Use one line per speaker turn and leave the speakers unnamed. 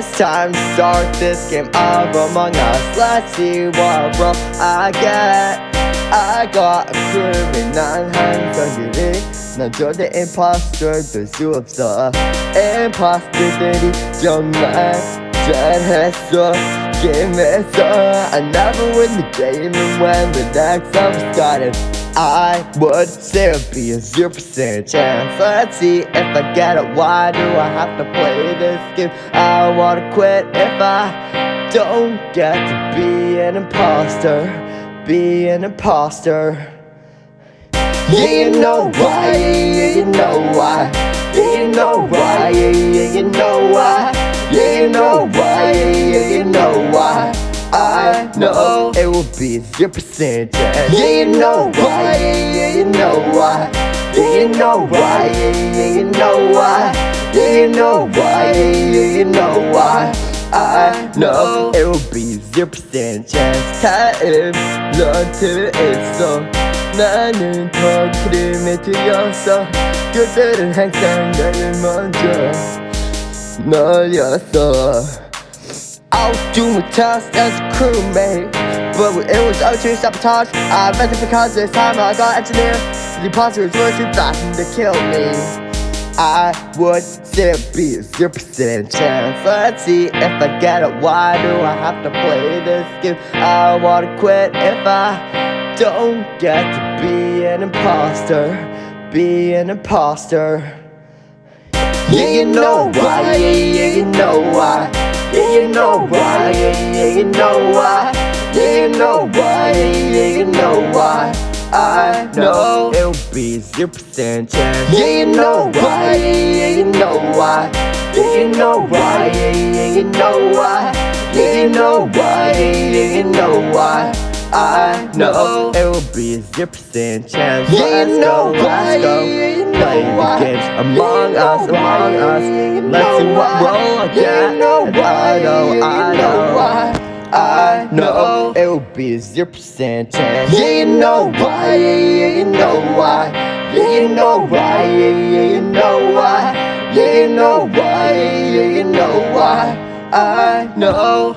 It's time to start this game of Among Us. Let's see what role I get. I got a crew with nine hands on your 난 절대 imposter 될수 없어 Imposter들이 정말 잘했어 게임에서 I never win the game and when the next time started I would still be a 0% chance Let's see if I get it Why do I have to play this game? I wanna quit if I don't get to be an imposter Be an imposter. Yeah, you know why, yeah, you know why. Yeah, you know why, yeah, you know why will be 0% chance Yeah, you know why, yeah, yeah, you know why Yeah, you know why, yeah, yeah, you know why Yeah, you know why, yeah, yeah, you know why I know it will be 0% chance 타임 너한테 있어 나는 더 그림에 들렸어 그들은 항상 나를 먼저 너였어 I'll do my task as a crewmate but it was utterly sabotage. I invented because this time I got engineer. The imposters were too fast to kill me. I would still be a 0% chance Let's see if I get it Why do I have to play this game? I wanna quit if I don't get to be an imposter Be an imposter. Yeah, you know why, yeah, yeah, you know why. Yeah, you know why, yeah, yeah, you know why you know why, you know why I know it'll be 0% chance. You know why, you know why. You know why, you know why. You know why, you know why I know it will be a 0% chance. Yeah, you know why, you know Play the games among us, among us. Let's see what role I get. And I know, I know I know it will be 0% chance. Yeah, you know why, yeah, yeah, you know why. Yeah, you know why, yeah, yeah, you know why. Yeah, you know why, yeah, you know why. I know